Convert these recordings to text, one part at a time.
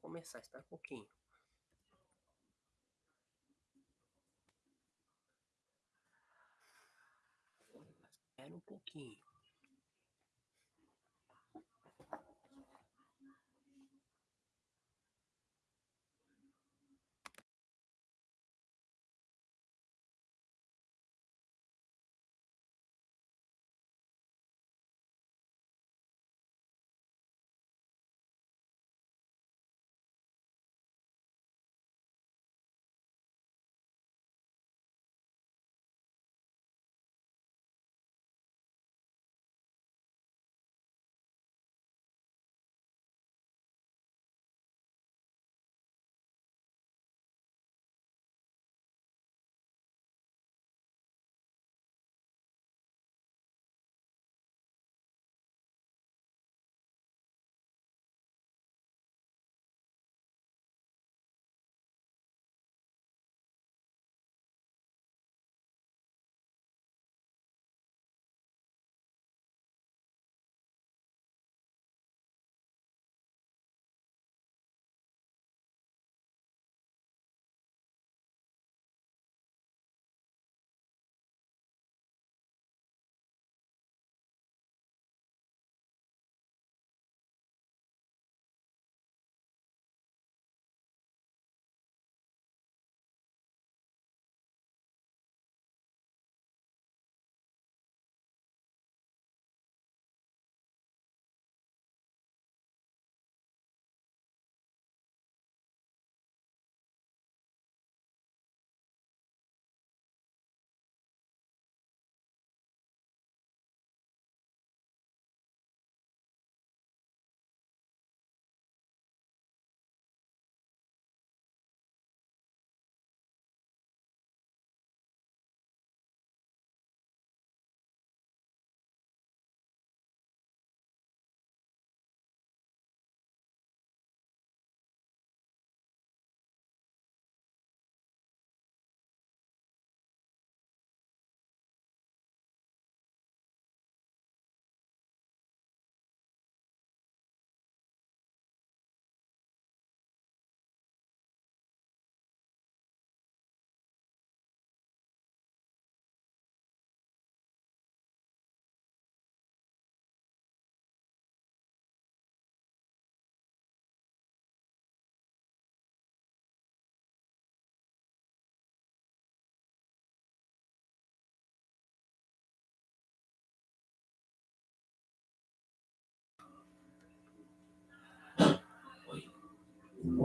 Começar, espera um pouquinho. Espera um pouquinho.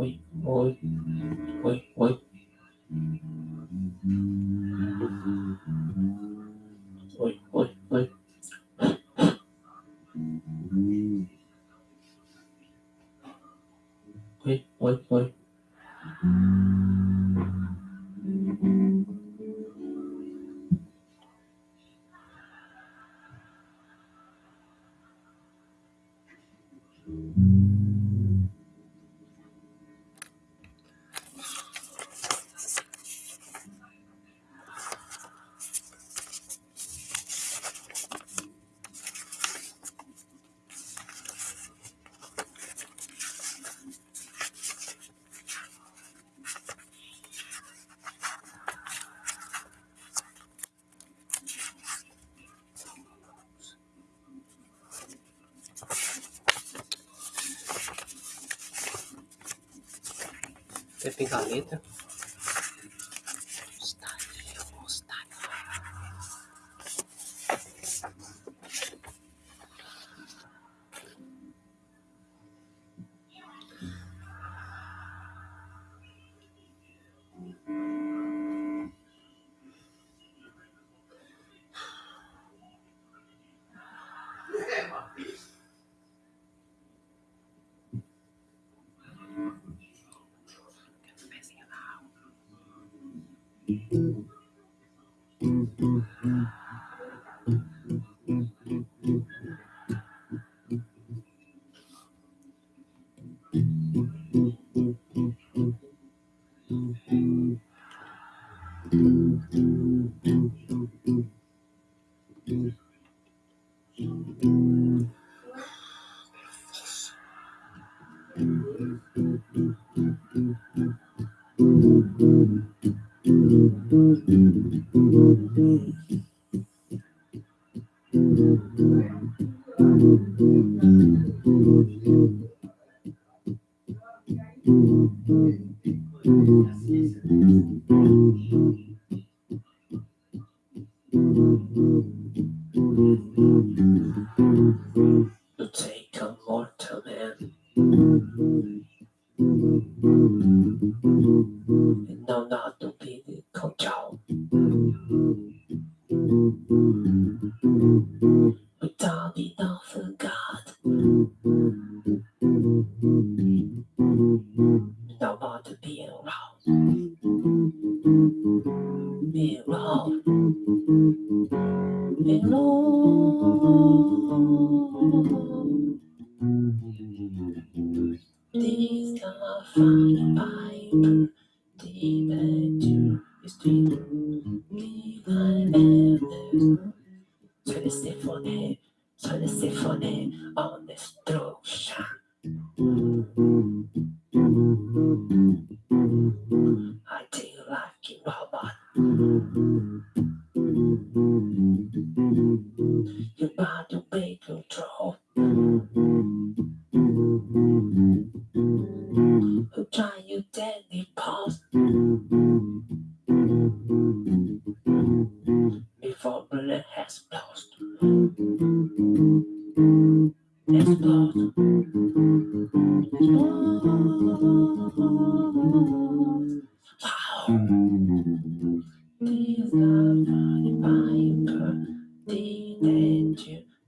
Oi, oi, oi. Oi, Você fez a letra.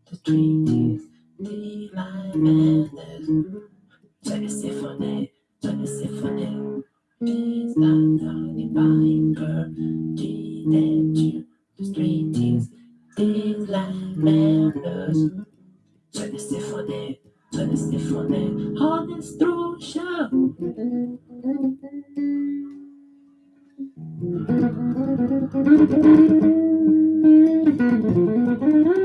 The treaties, the line madness. Symphony, check the symphony. These are funny viper. The danger, the treaties, the line madness. Check the symphony, check the. On destruction. I do her size rubble. The dark,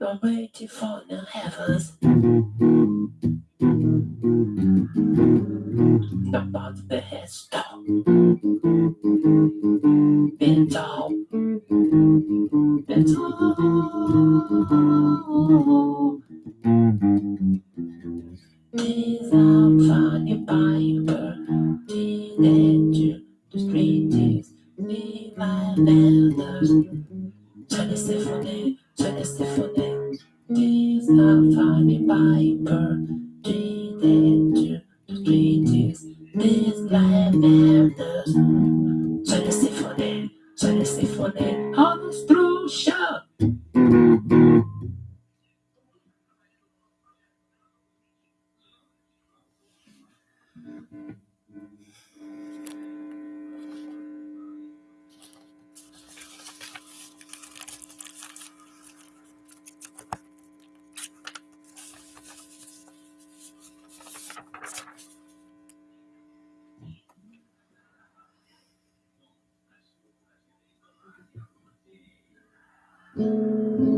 Not waiting the heavens. Bottom the head stop. Bend down. Bend down. These are funny. The danger, the street is the elders. Check the symphony, check the symphony. These are funny Bible. The danger, street is these elders. Check the symphony, check the symphony. On the destruction. Don't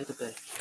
A little bit.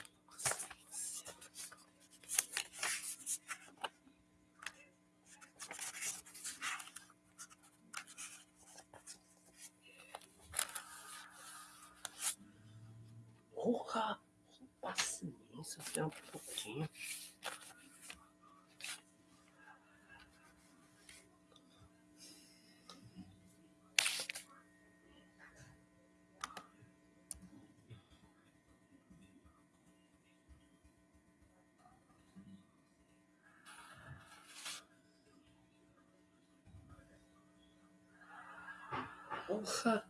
好ん、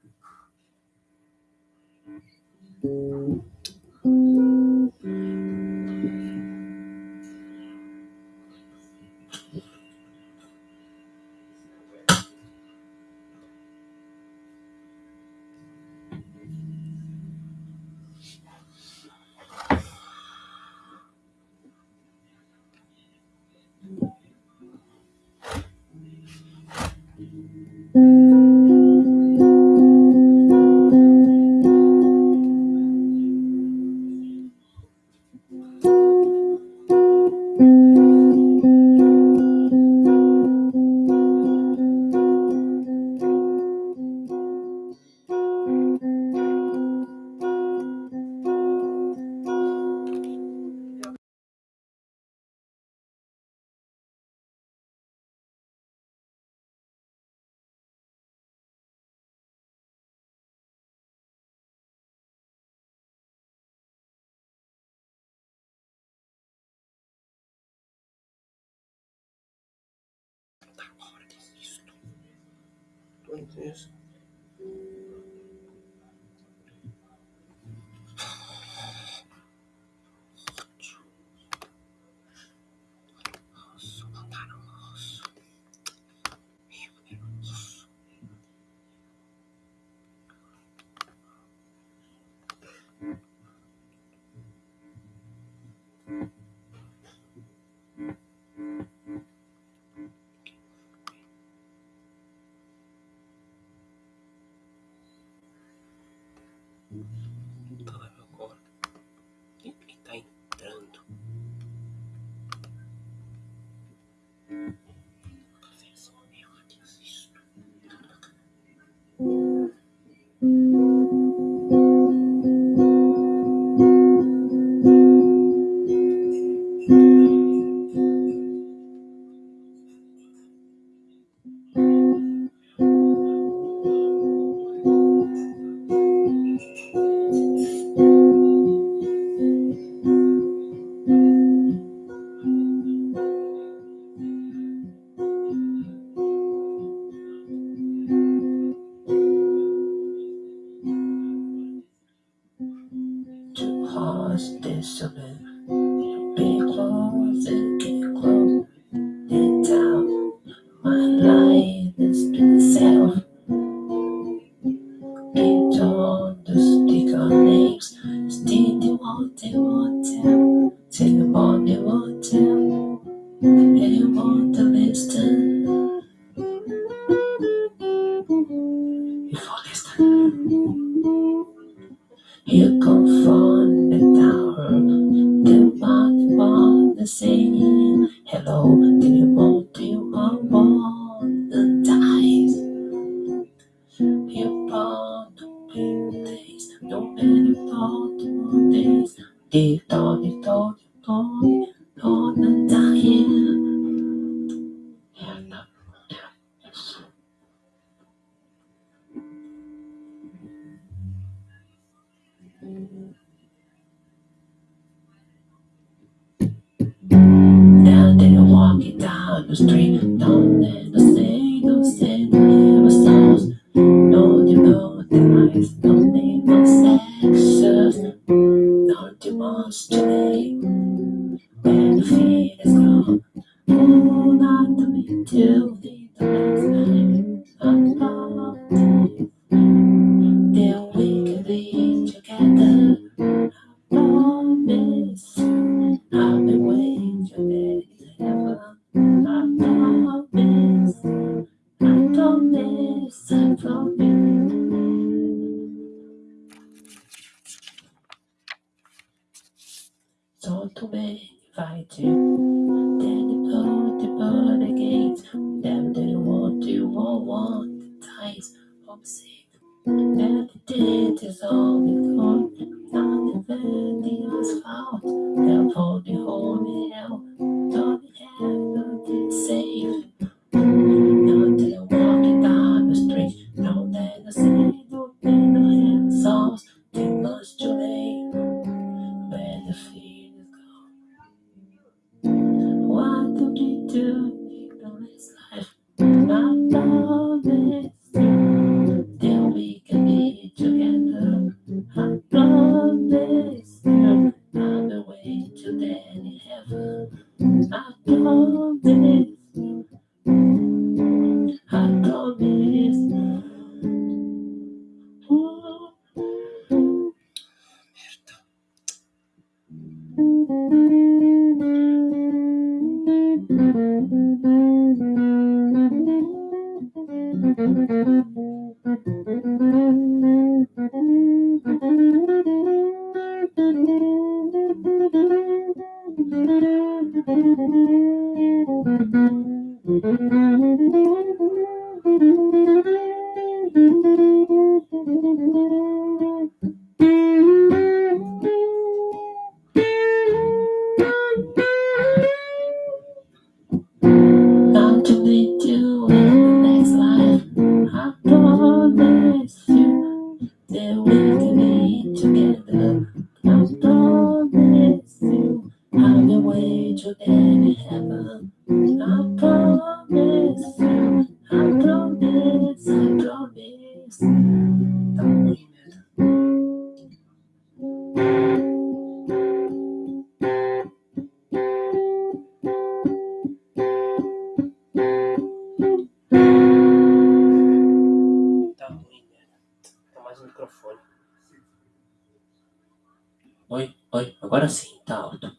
agora sim, tá alto.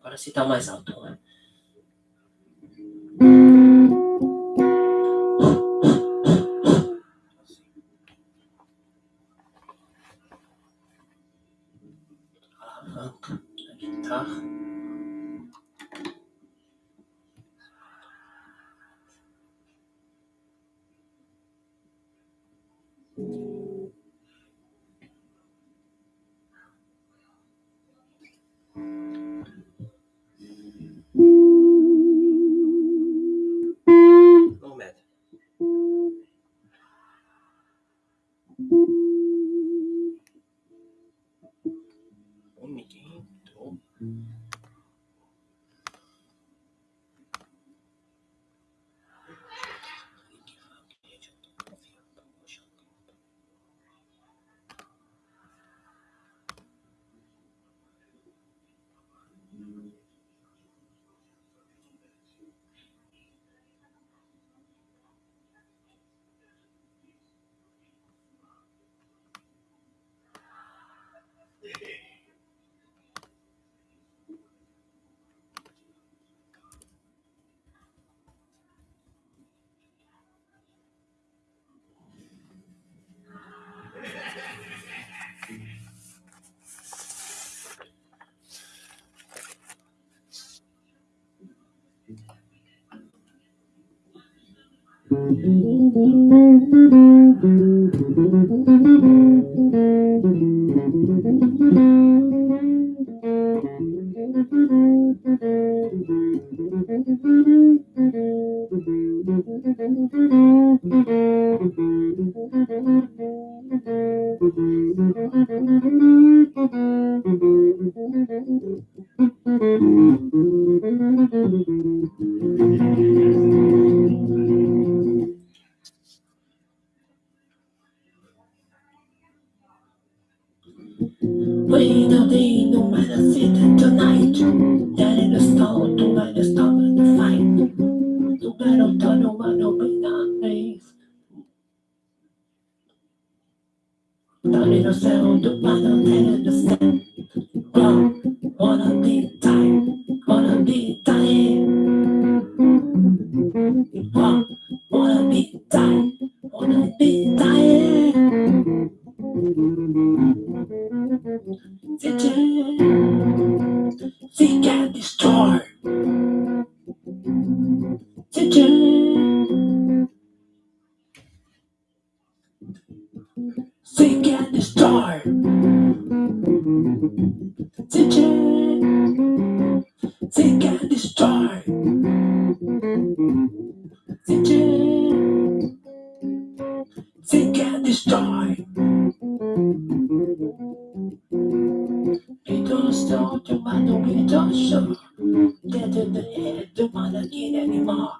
Agora sim tá mais alto.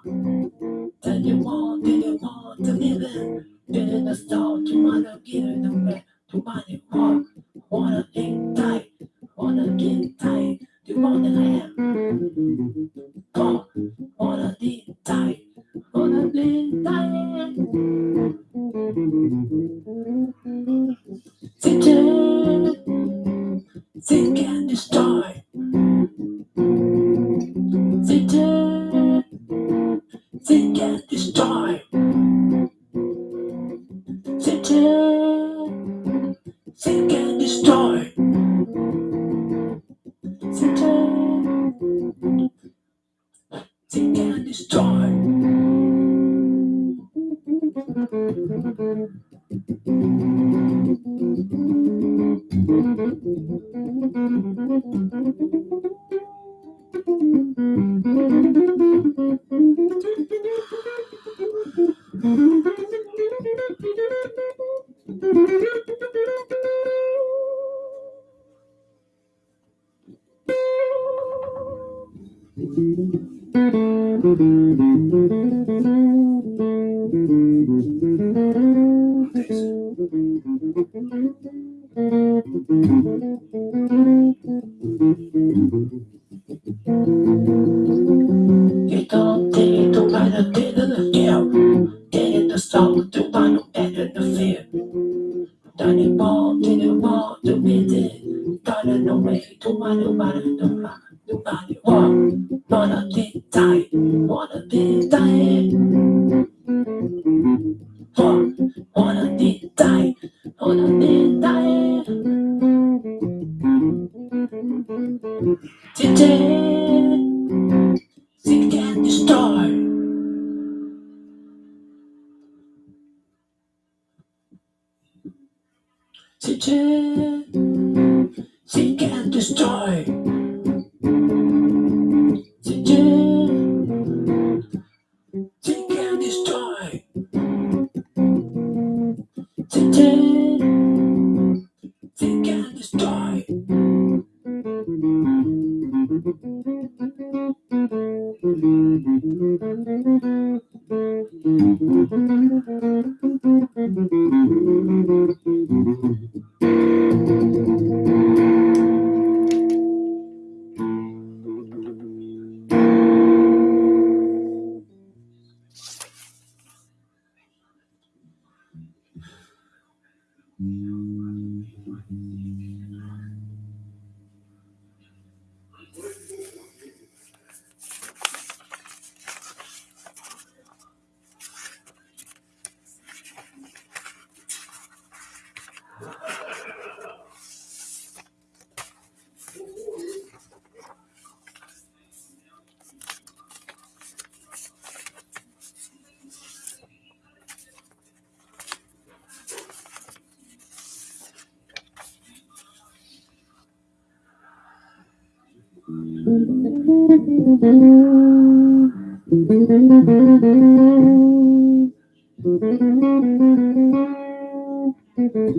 Get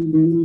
When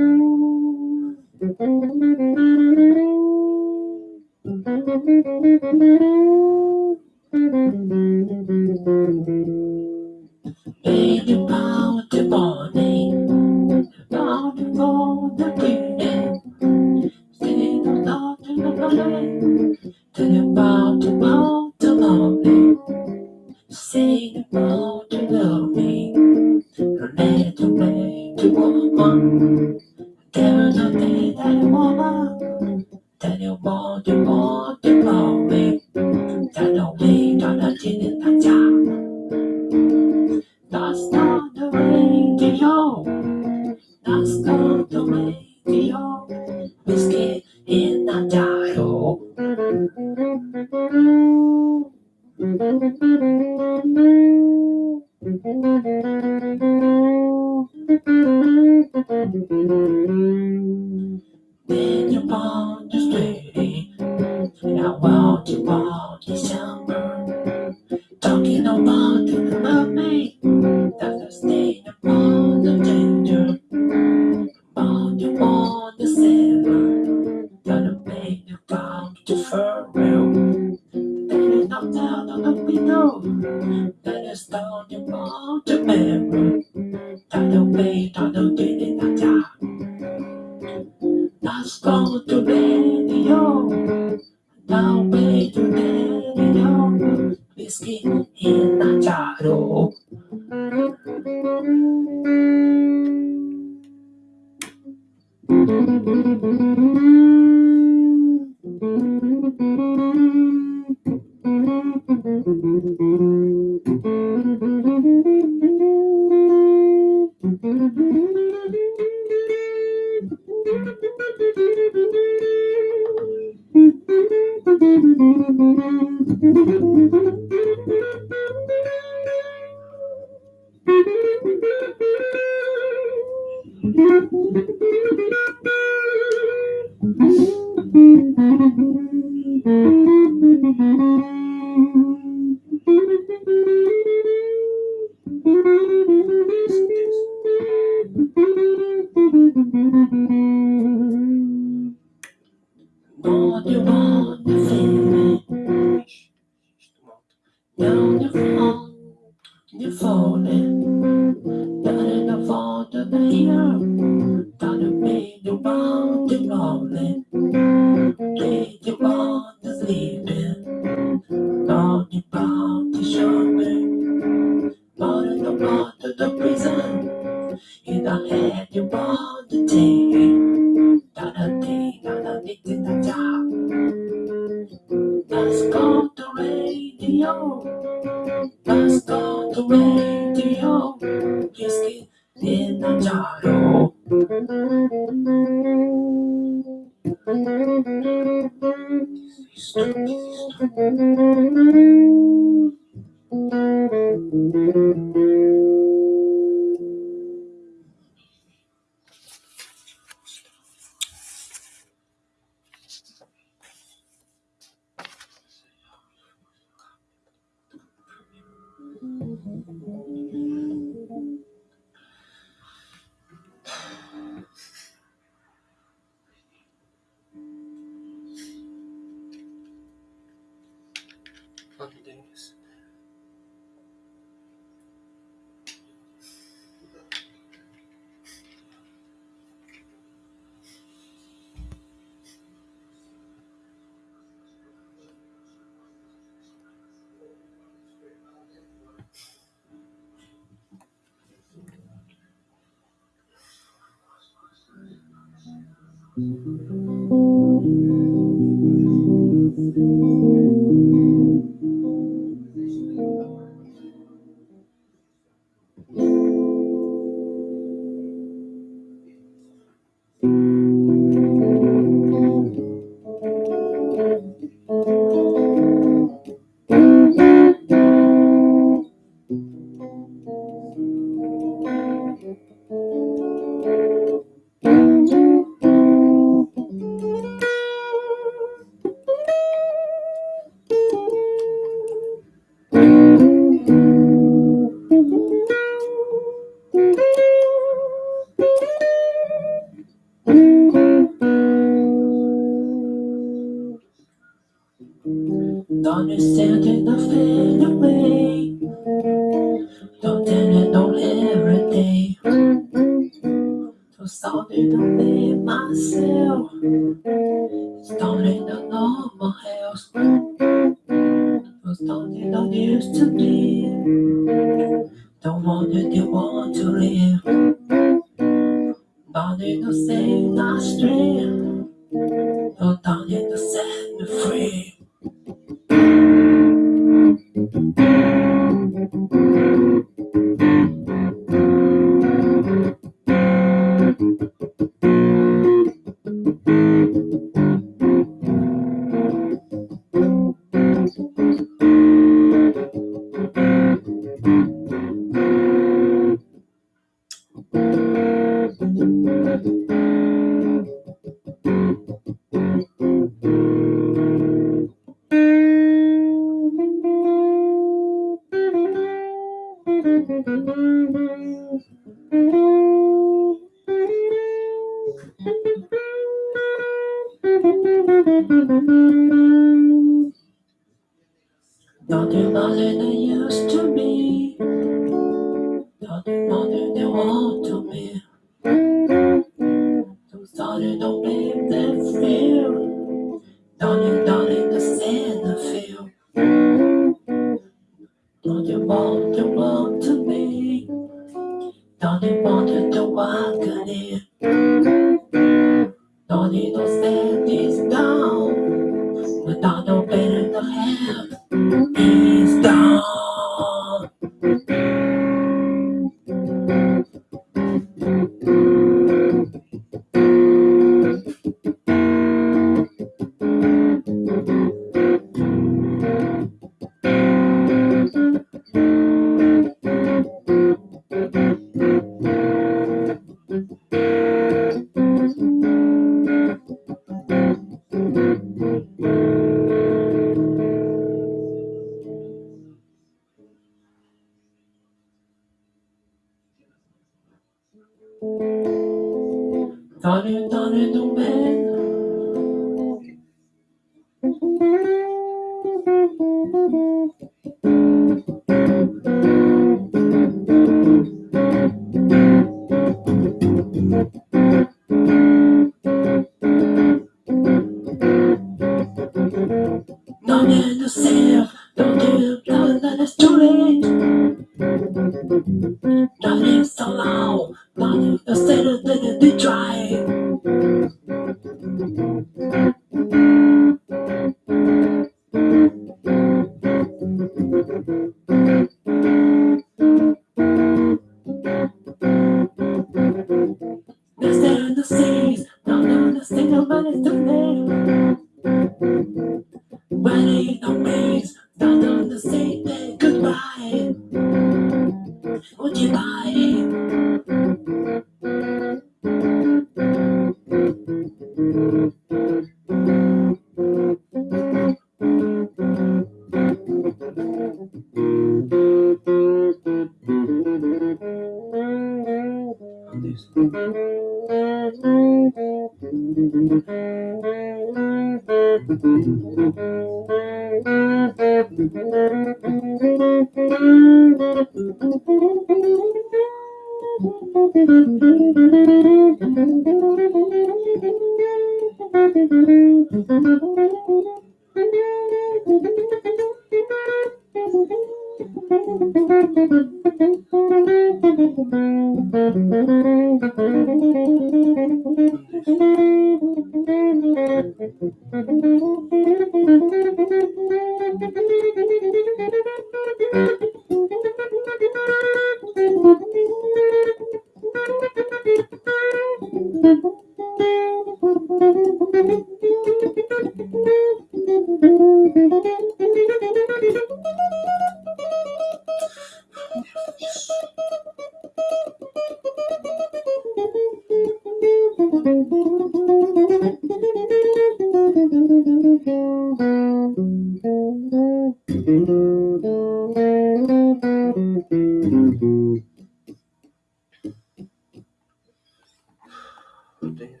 对。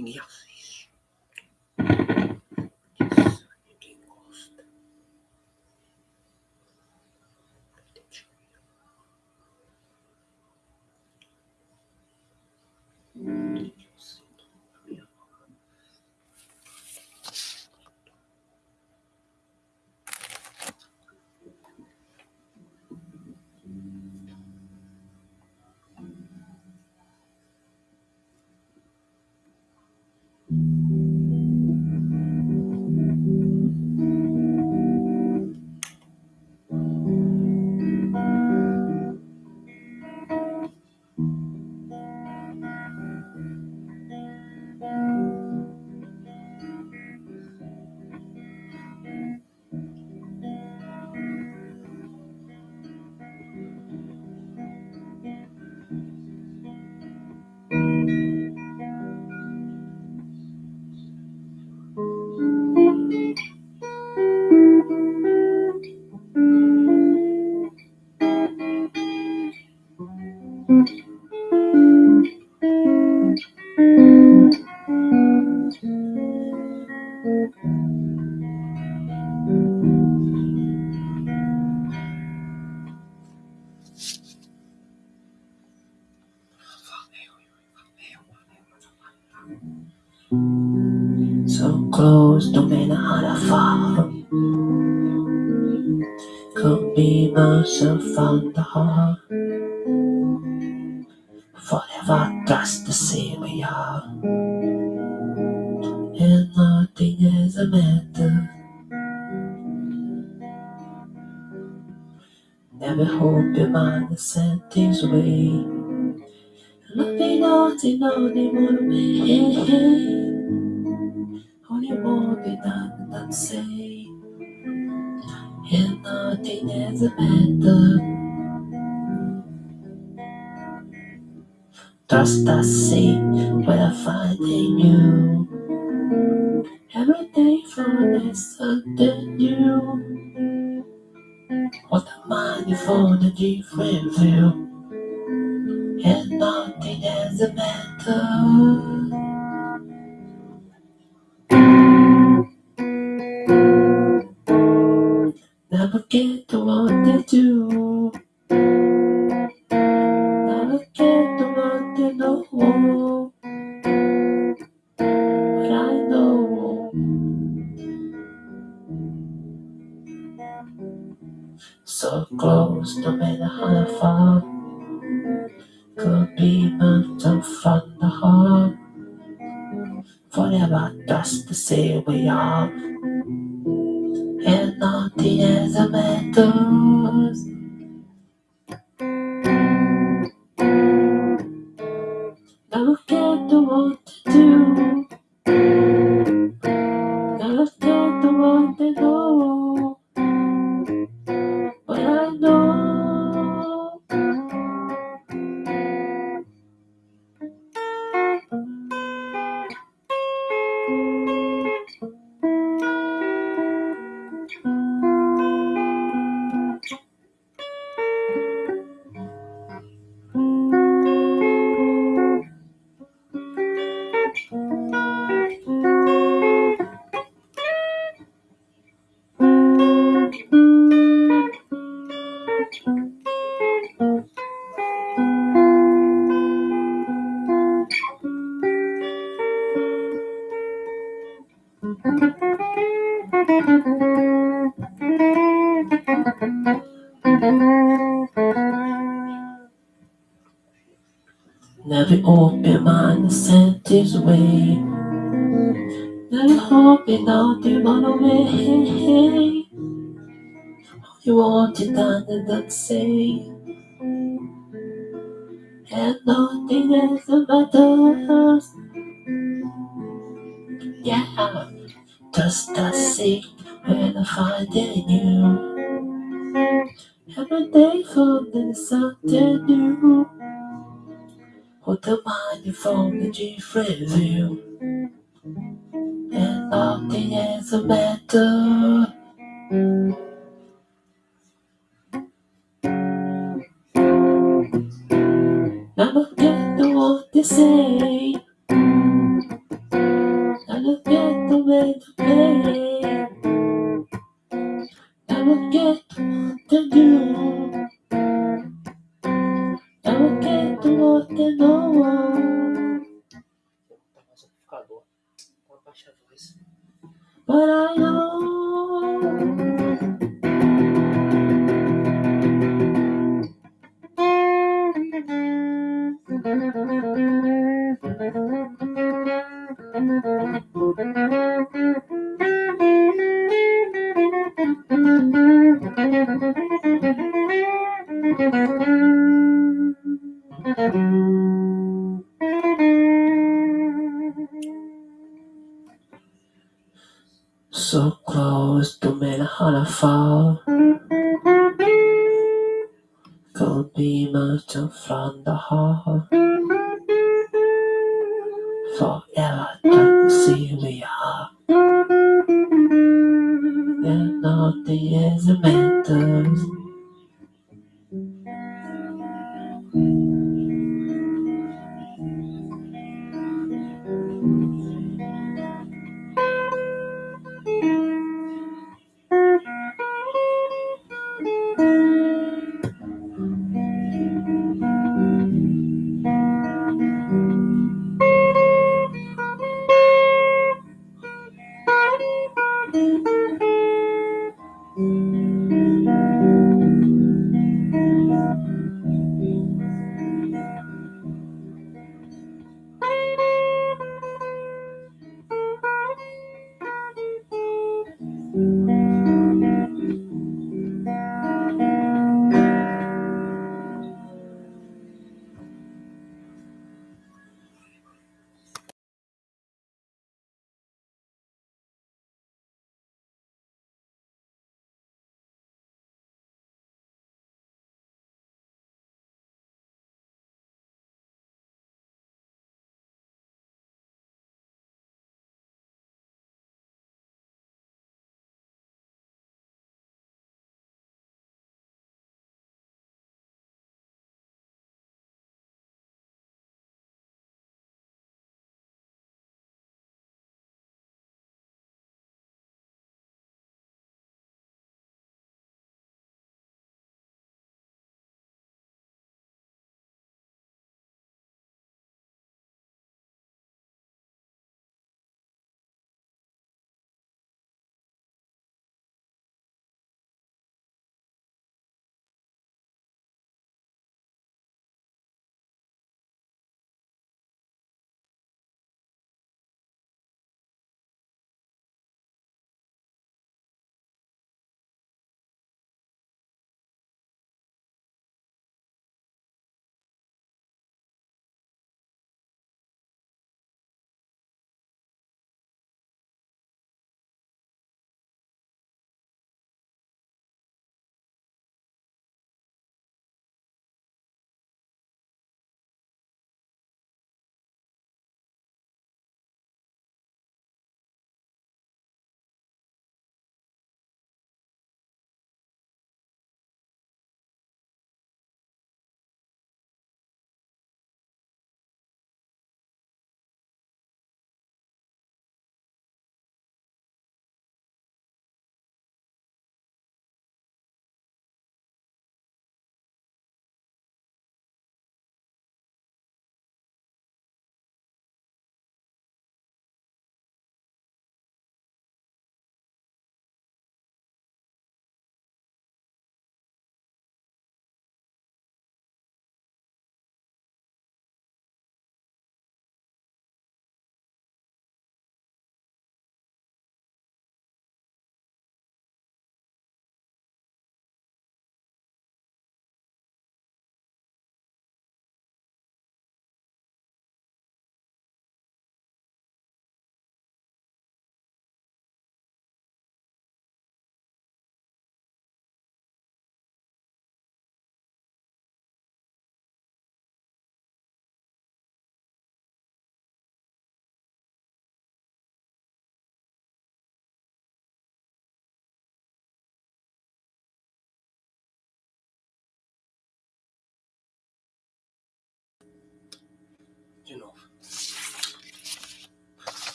Ini. Heart. Forever trust the same we are. And nothing is a matter. Never hope your mind is set things away. Nothing, nothing, nothing more way. Only more than I can say. And nothing is a matter. Trust I see what I find in you. Every day for this something new. What the mind for the different view. And nothing is a matter. Never get to what they do. So close, no matter how far. Could be mountain from the heart. Forever trust the same we are. And nothing else matters. Get set this way. Never hoping out the run away. You want it and then say. And nothing else matters. Yeah, just a seek when I find in you. Every day finding something new. What the mind from the different view. And nothing else matters. Never get to what they say. Never get the way to play. Never get to what they do. Never get to what they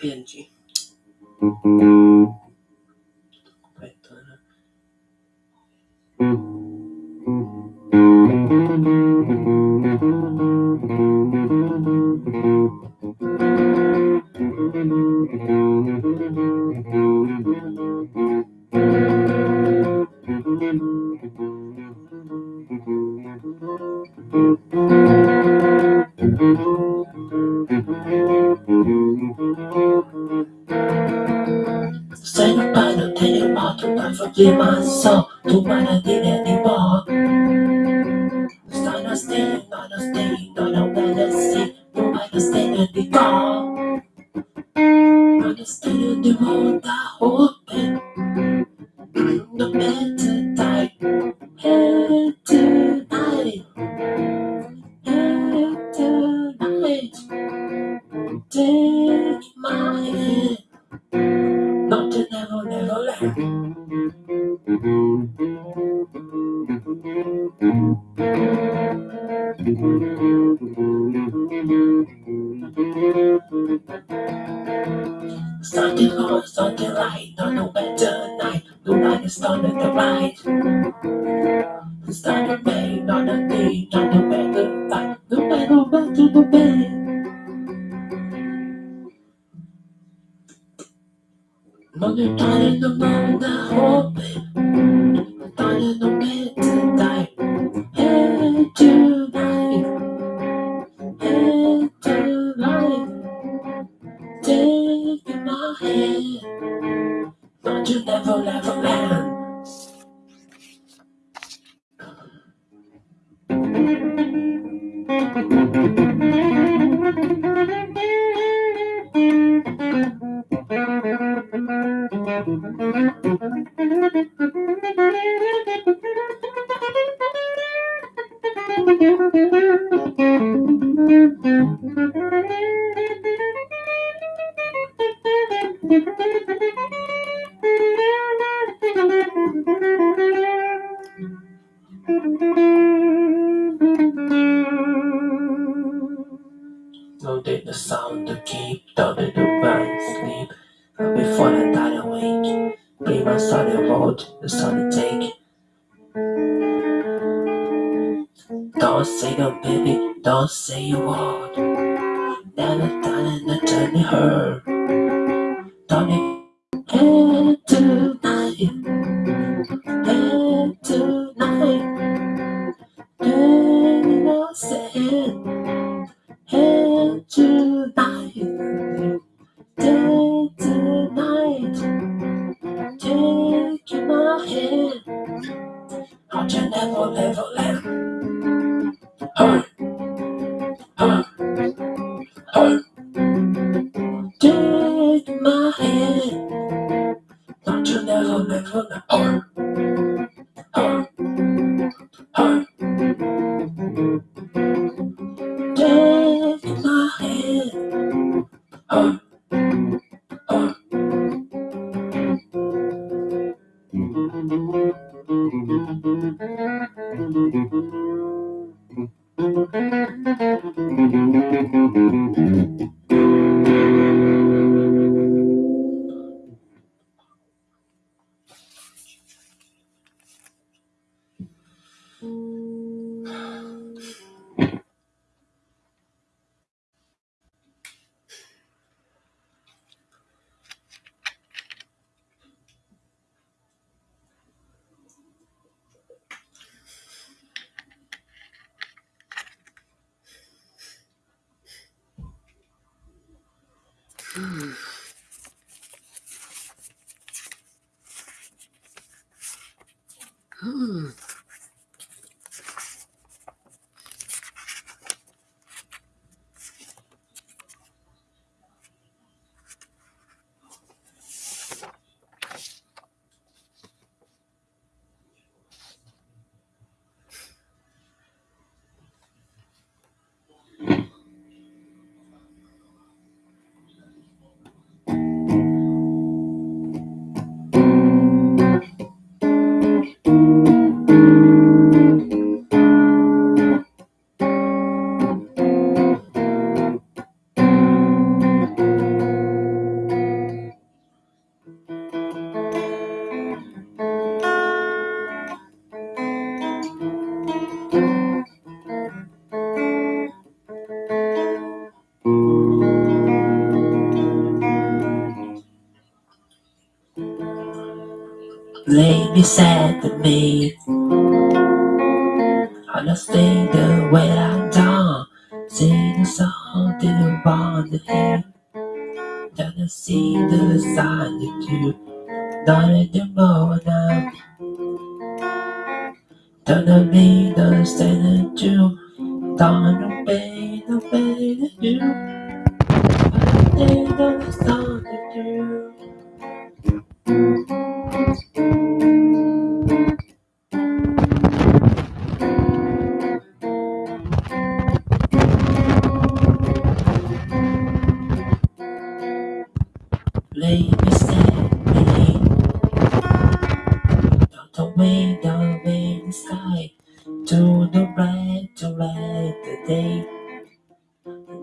编辑。嗯嗯 to don't let the mind sleep. But before I die awake, be my solid road, the solid take. Don't say no, baby, don't say a word. Never done in the journey hurt. Don't it tonight, hey tonight. Hey, no saying, hey tonight, tonight. Take my hand, I'll you never, never let. Hey, hey, hey. Take my hand, Don't you never, never let. Be sad Away, the way the sky. To the red, to red the day.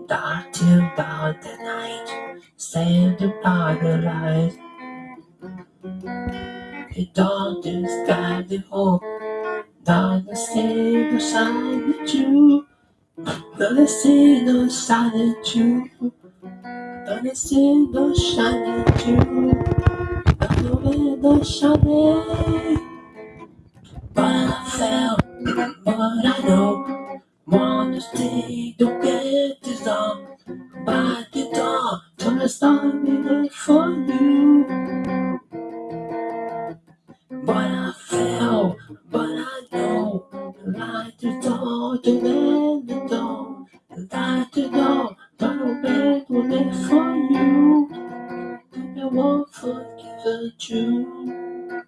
Dark till dark the night. Save the dark the light. The dawn the sky the hope. Dark the sea the shine the true. Don't see the shine the true. Don't see the shine the true. Don't see the shine Fell, but I know. Wanna stay, don't get this. By the door, turn the star there for you. But I fell, but I know. Light the door, to let the door. Light the door, turn bed will there for you. I won't forgive you.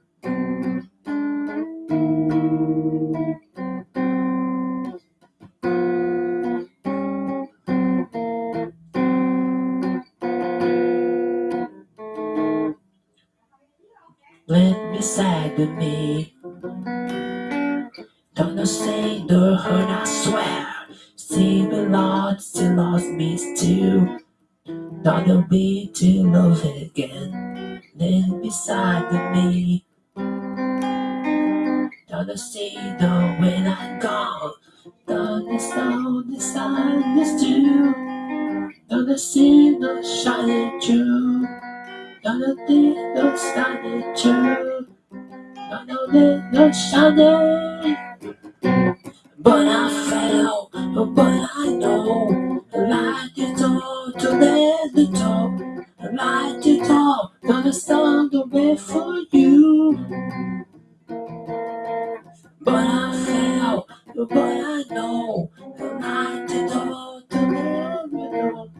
Me. Don't say the hurt, I swear. See me Lord, still lost me still. Not a way to love again. Let beside me. Don't see the when I'm gone. Don't sound the sadness too. Don't see the shining true. Don't think the shining true. Don't let the shining. But I fell, but I know. The light the door to let the. Light door, gonna stand the way for you. But I fell, but I know. Light the door to let the.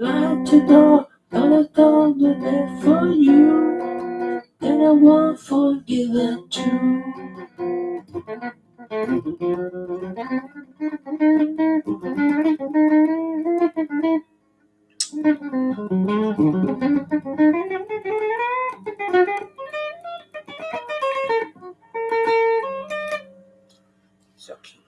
Light door, gonna stand the way for you. And I won't forgive it too. Shocking.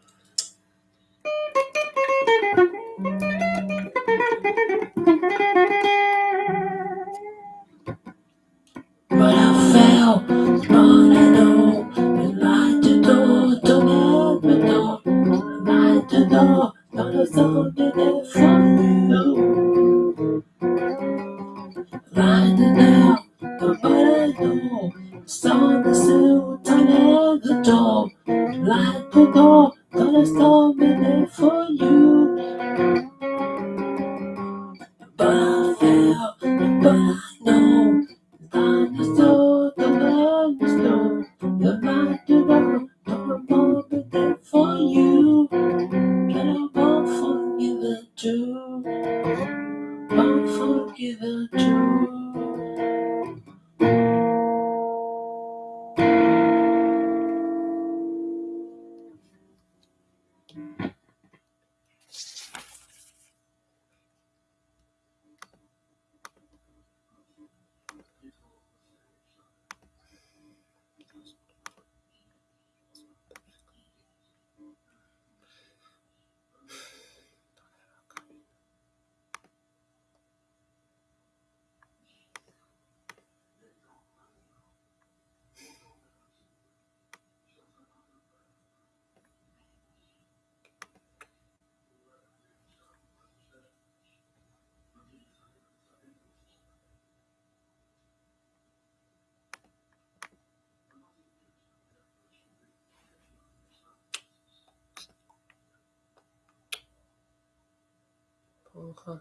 But I fell, but I know. Light the door, don't let the door. Light the door, stand there for you. Light the door, but I know. Stand the still, don't let the door. Light the door, gonna stand there for you. But I fell, but I know. Light the door, don't won't be there for you. And I won't forgive it. Won't forgive it too. 我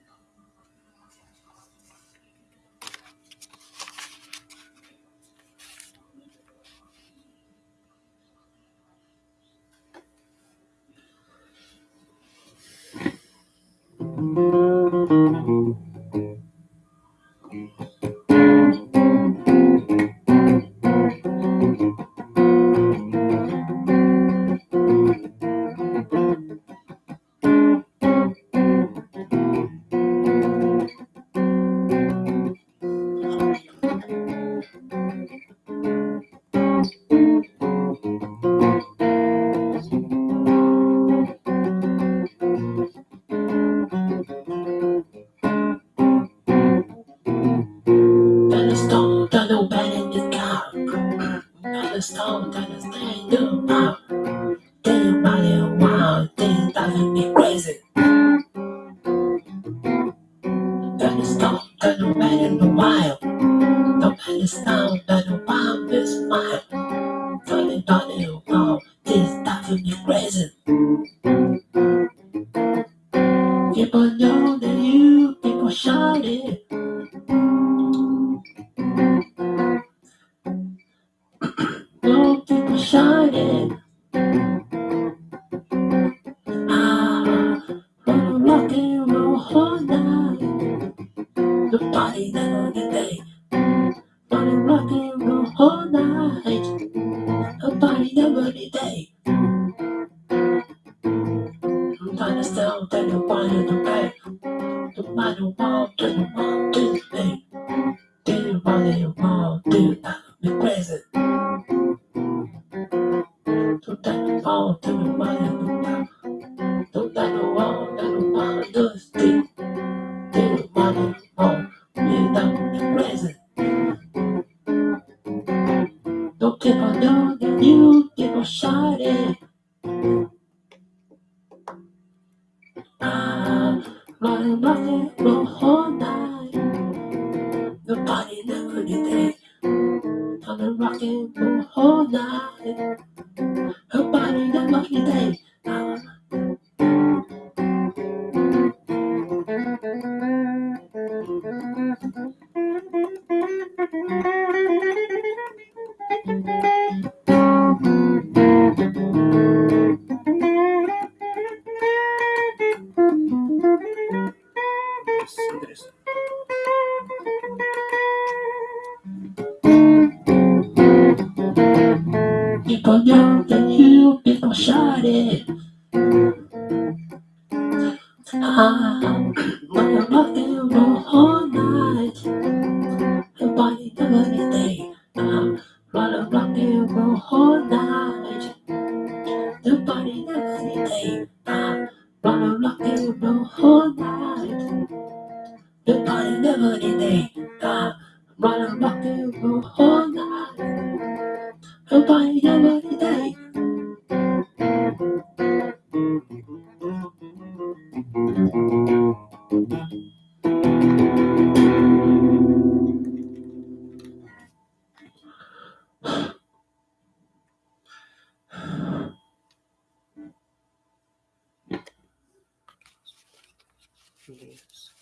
Andrés. Andrés.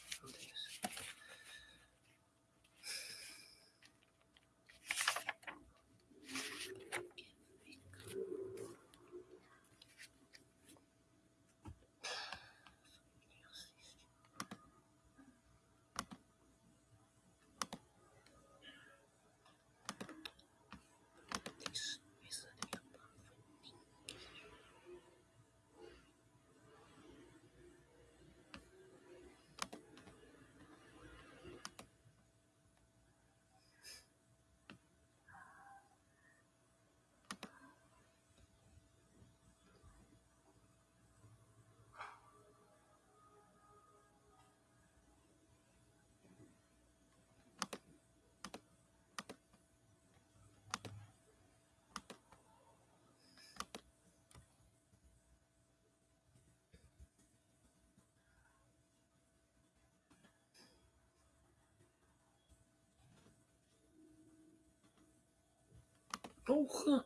好喝。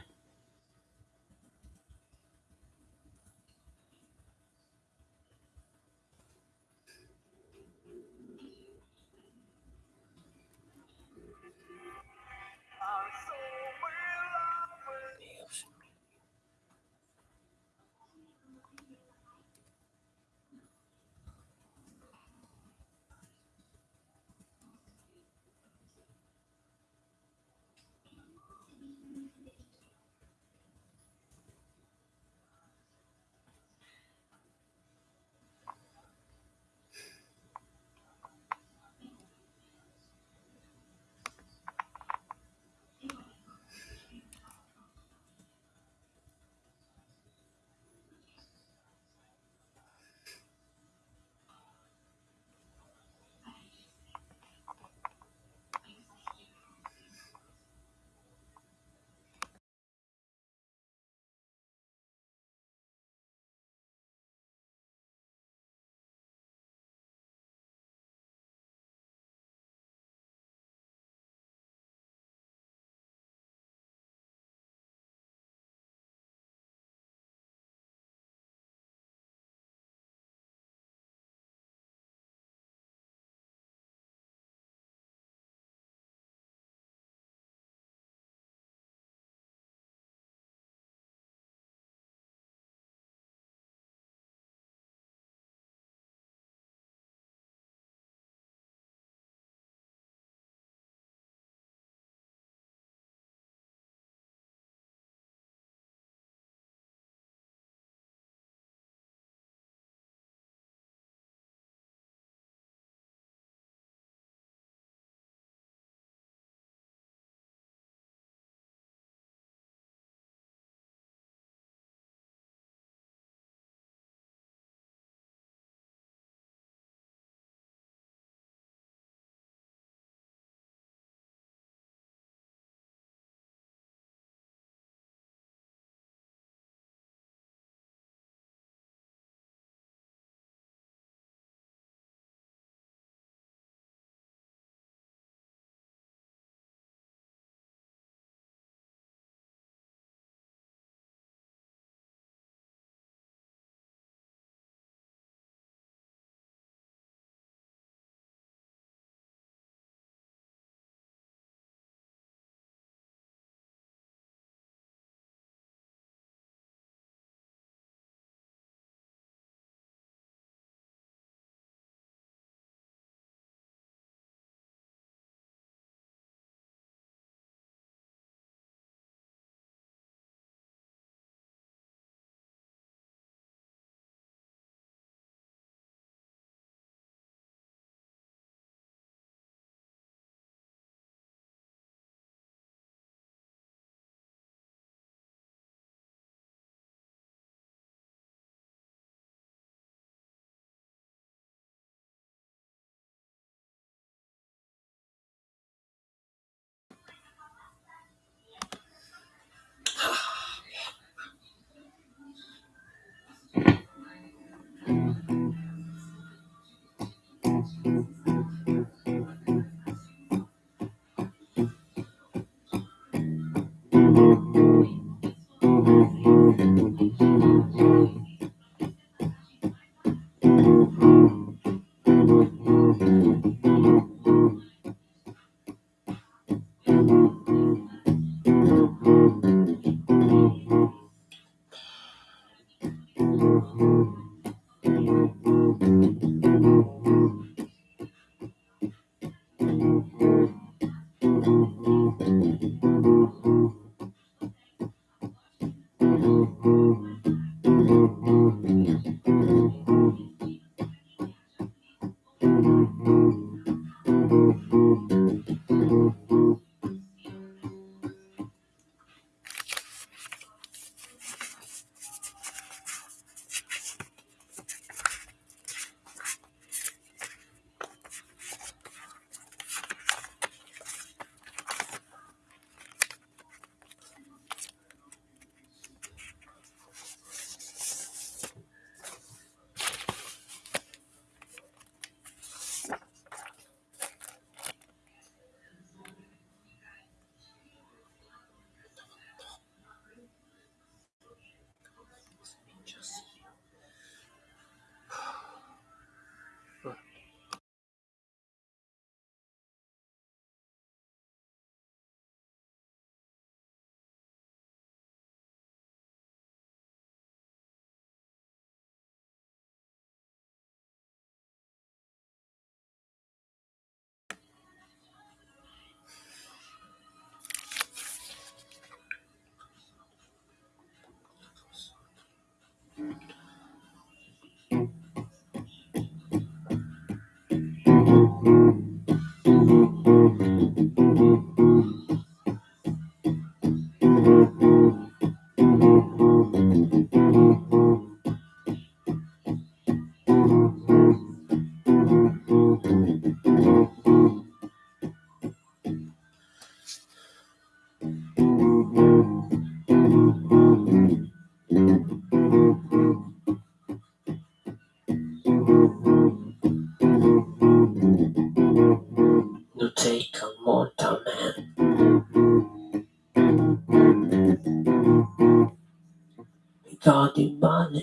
God,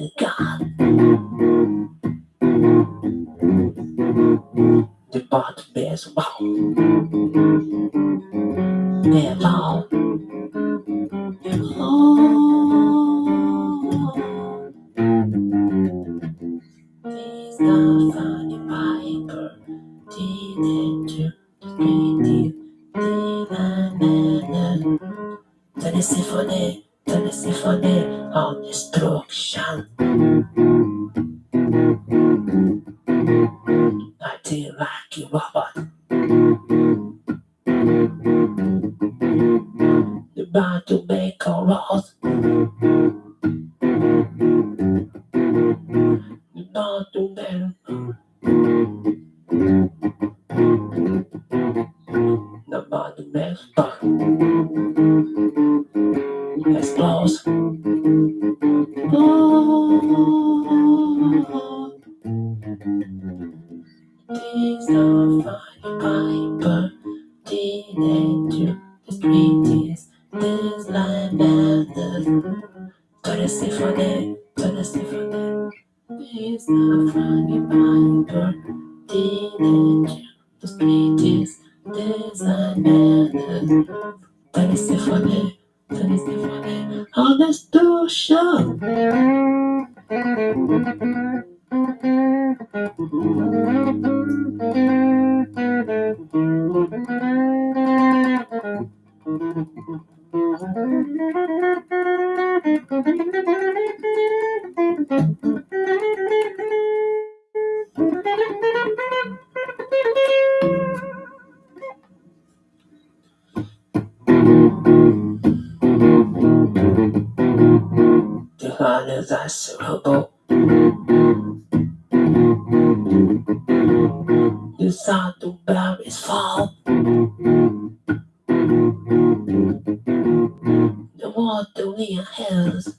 The water near hills.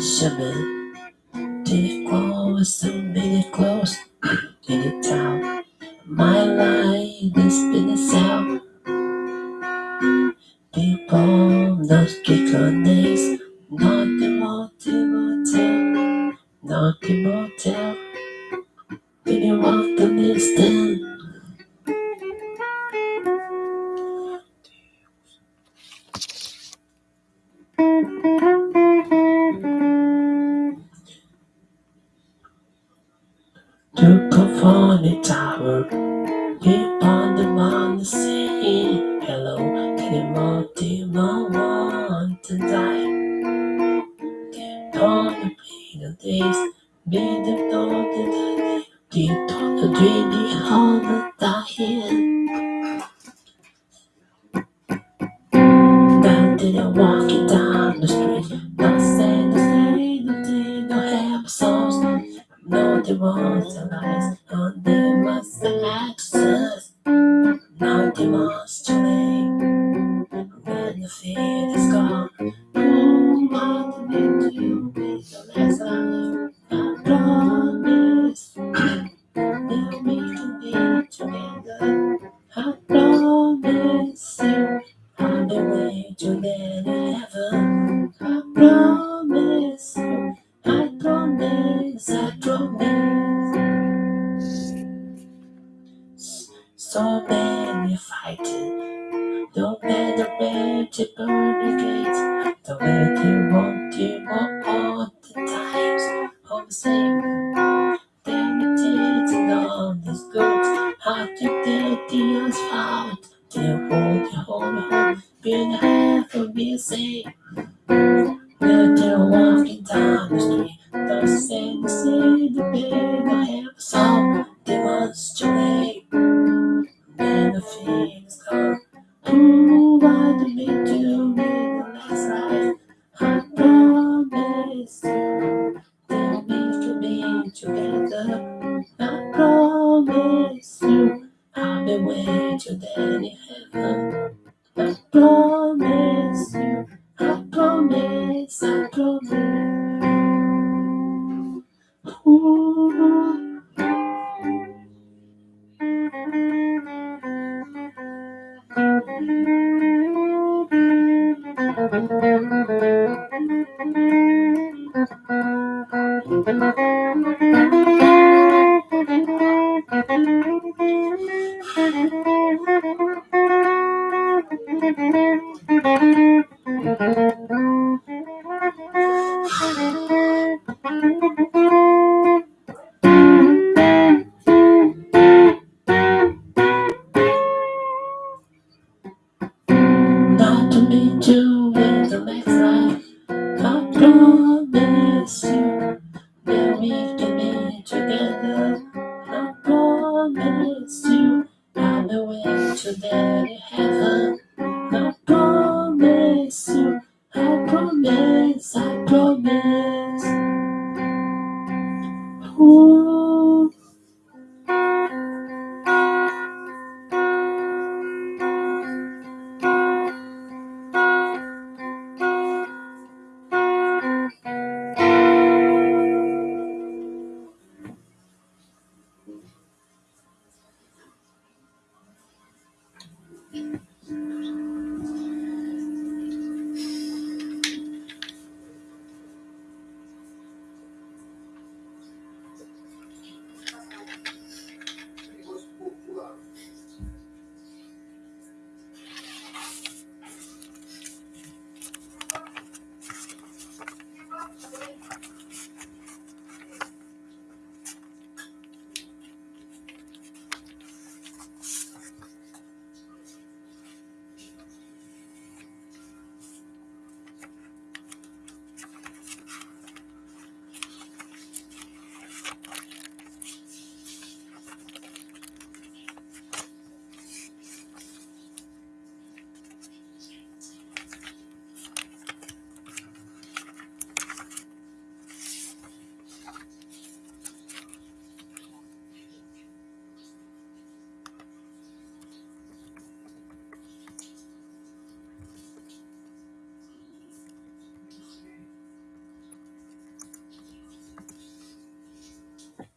Deixa-me Take close and be close? Did it down My life has been sound.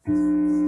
Música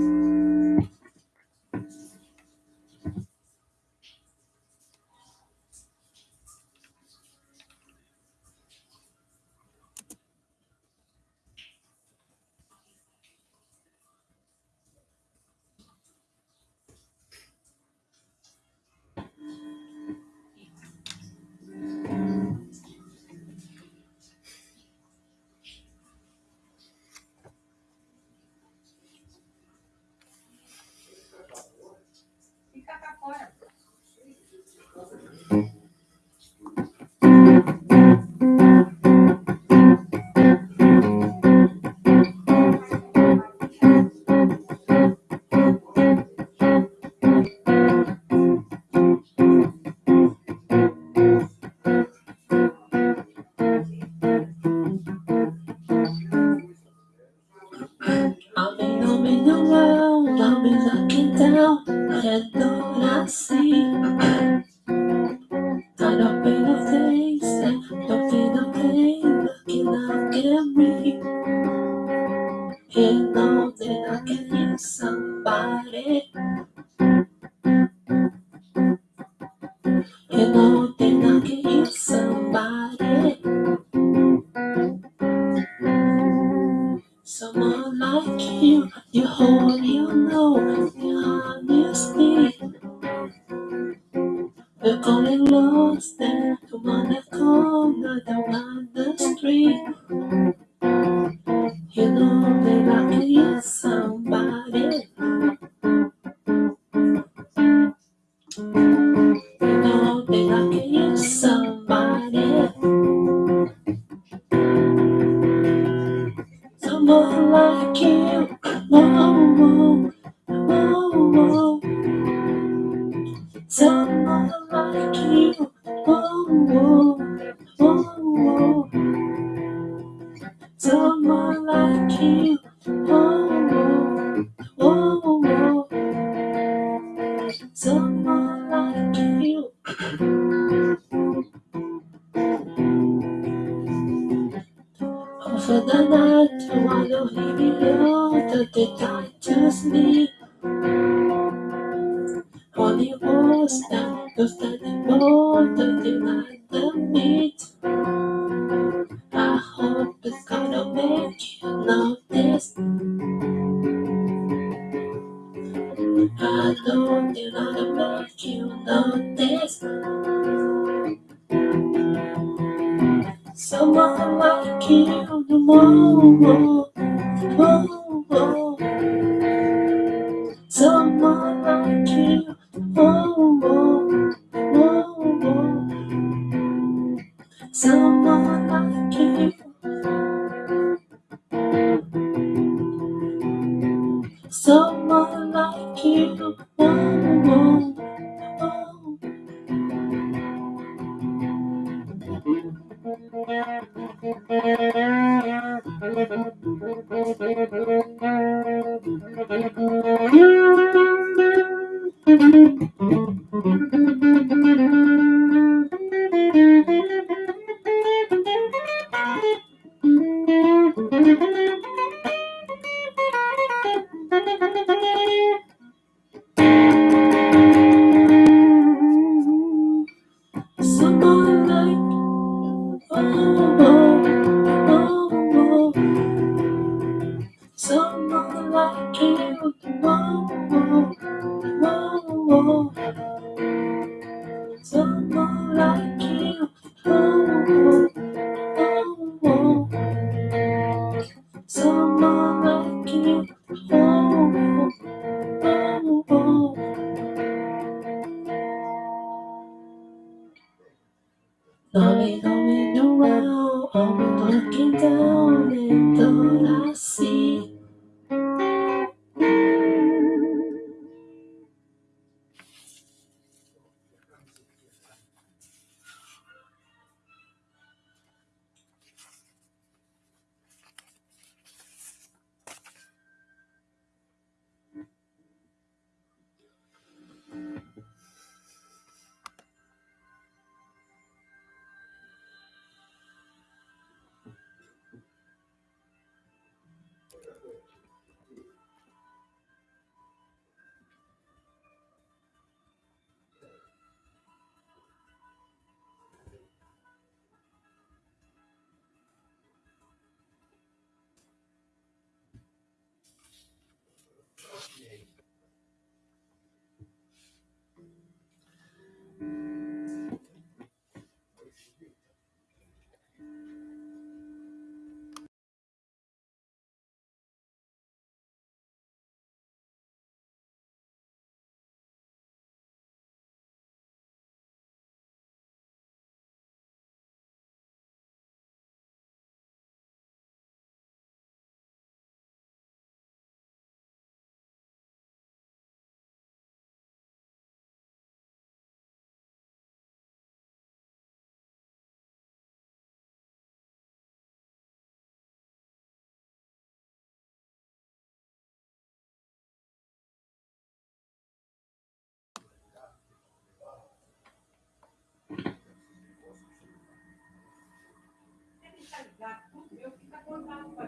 fiscalizar tudo, eu fico tá acordado com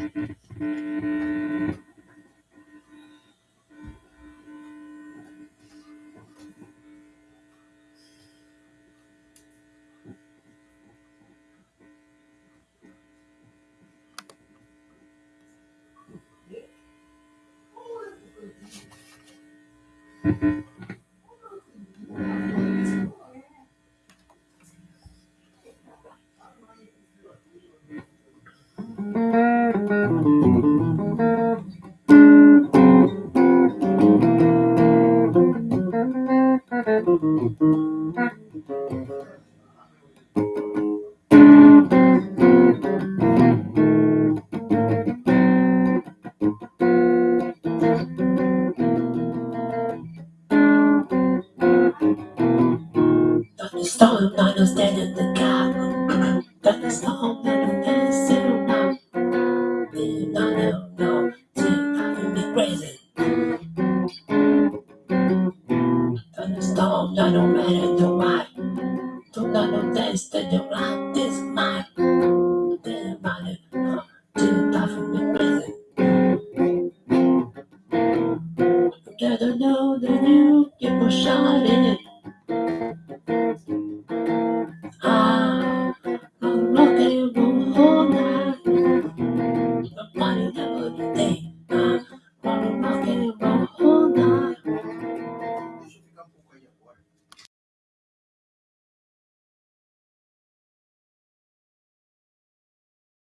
Mm-hmm.